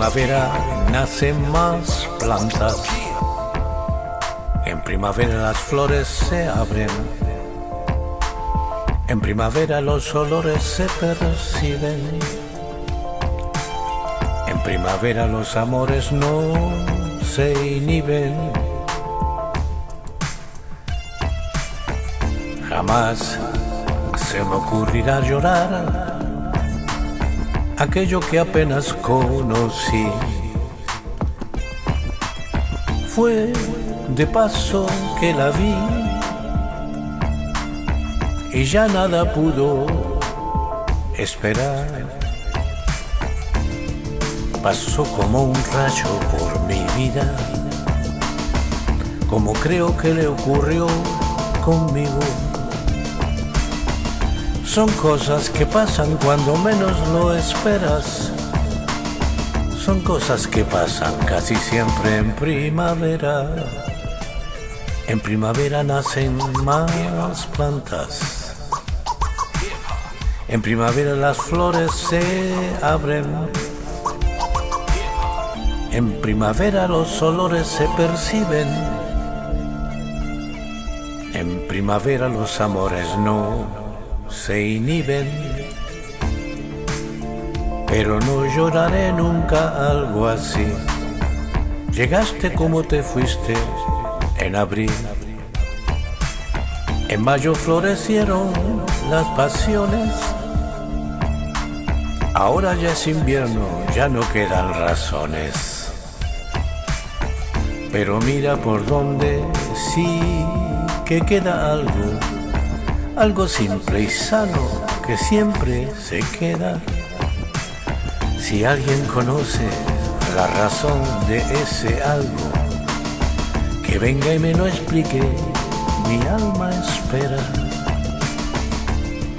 primavera nacen más plantas. En primavera las flores se abren. En primavera los olores se perciben. En primavera los amores no se inhiben. Jamás se me ocurrirá llorar aquello que apenas conocí. Fue de paso que la vi y ya nada pudo esperar. Pasó como un rayo por mi vida, como creo que le ocurrió conmigo. Son cosas que pasan cuando menos lo esperas. Son cosas que pasan casi siempre en primavera. En primavera nacen más plantas. En primavera las flores se abren. En primavera los olores se perciben. En primavera los amores no se inhiben, pero no lloraré nunca algo así. Llegaste como te fuiste en abril. En mayo florecieron las pasiones. Ahora ya es invierno, ya no quedan razones. Pero mira por donde sí que queda algo algo simple y sano que siempre se queda. Si alguien conoce la razón de ese algo, que venga y me lo explique, mi alma espera.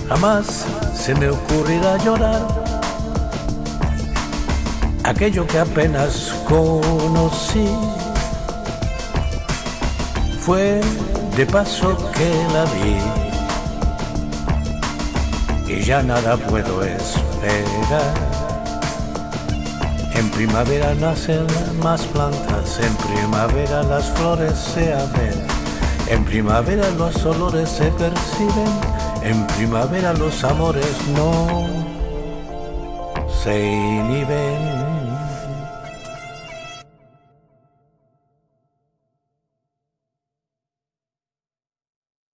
Jamás se me ocurrirá llorar aquello que apenas conocí. Fue de paso que la vi y ya nada puedo esperar. En primavera nacen más plantas, en primavera las flores se abren, en primavera los olores se perciben, en primavera los amores no se inhiben.